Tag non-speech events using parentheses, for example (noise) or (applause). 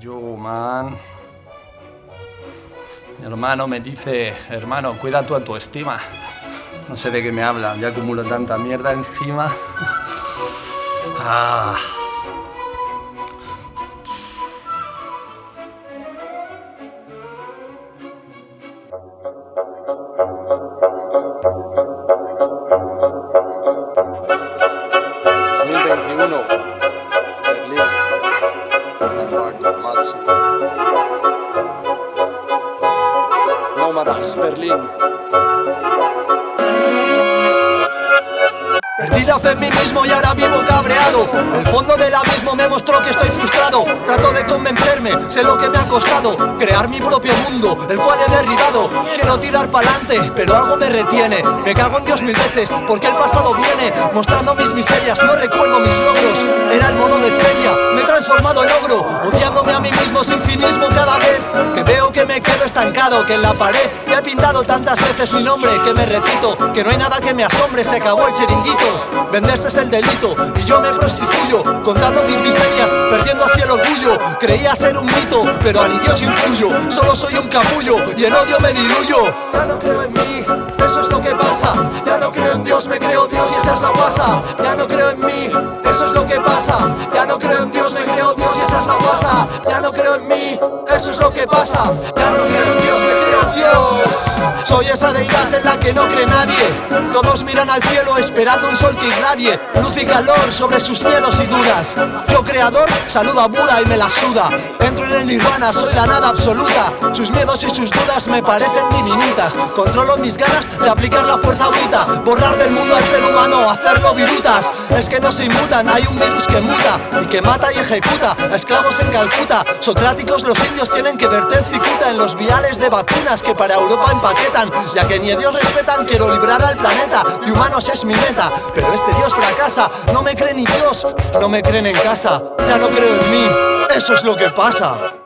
Yo, man. Mi hermano me dice, hermano, cuida tu autoestima. No sé de qué me habla, ya acumulo tanta mierda encima. (laughs) Ah. Berlín, Martin Matsu. Nómadas, Berlín. Perdí la fe en mí mismo y ahora vivo cabreado. El fondo del abismo me mostró que estoy frustrado. Trato de convencerme, sé lo que me ha costado. Crear mi propio mundo, el cual he derribado. Quiero tirar pa'lante, pero algo me retiene. Me cago en Dios mil veces, porque el pasado viene Mostrando mis miserias, no recuerdo mis logros me he transformado en ogro Odiándome a mí mismo sin finismo cada vez. Que veo que me quedo estancado, que en la pared Me he pintado tantas veces mi nombre que me repito Que no hay nada que me asombre, se acabó el chiringuito. Venderse es el delito y yo me prostituyo Contando mis miserias, perdiendo así el orgullo. Creía ser un mito, pero a ni Dios influyo Solo soy un capullo y en odio me diluyo. Ya no creo en mí, eso es lo que pasa. Ya no creo en Dios, me creo Dios y esa es la guasa. Ya no creo en mí, eso es lo que pasa. Ya no creo en Dios, me creo Dios y esa es la guasa Ya no creo en mí, eso es lo que pasa. Ya no creo en Dios, me Soy esa deidad en la que no cree nadie. Todos miran al cielo esperando un sol que irradie. Luz y calor sobre sus miedos y dudas Yo creador saludo a Buda y me la suda. Entro en el nirvana, soy la nada absoluta. Sus miedos y sus dudas me parecen diminutas Controlo mis ganas de aplicar la fuerza bruta. Borrar del mundo al ser humano, hacerlo virutas. Es que no se inmutan, hay un virus que muta Y que mata y ejecuta. Esclavos en Calcuta Socráticos los indios tienen que verter cicuta En los viales de que para Europa empaquetan Ya que ni a Dios respetan, quiero librar al planeta De humanos es mi meta, pero este Dios fracasa No me cree ni Dios, no me creen en casa Ya no creo en mí, eso es lo que pasa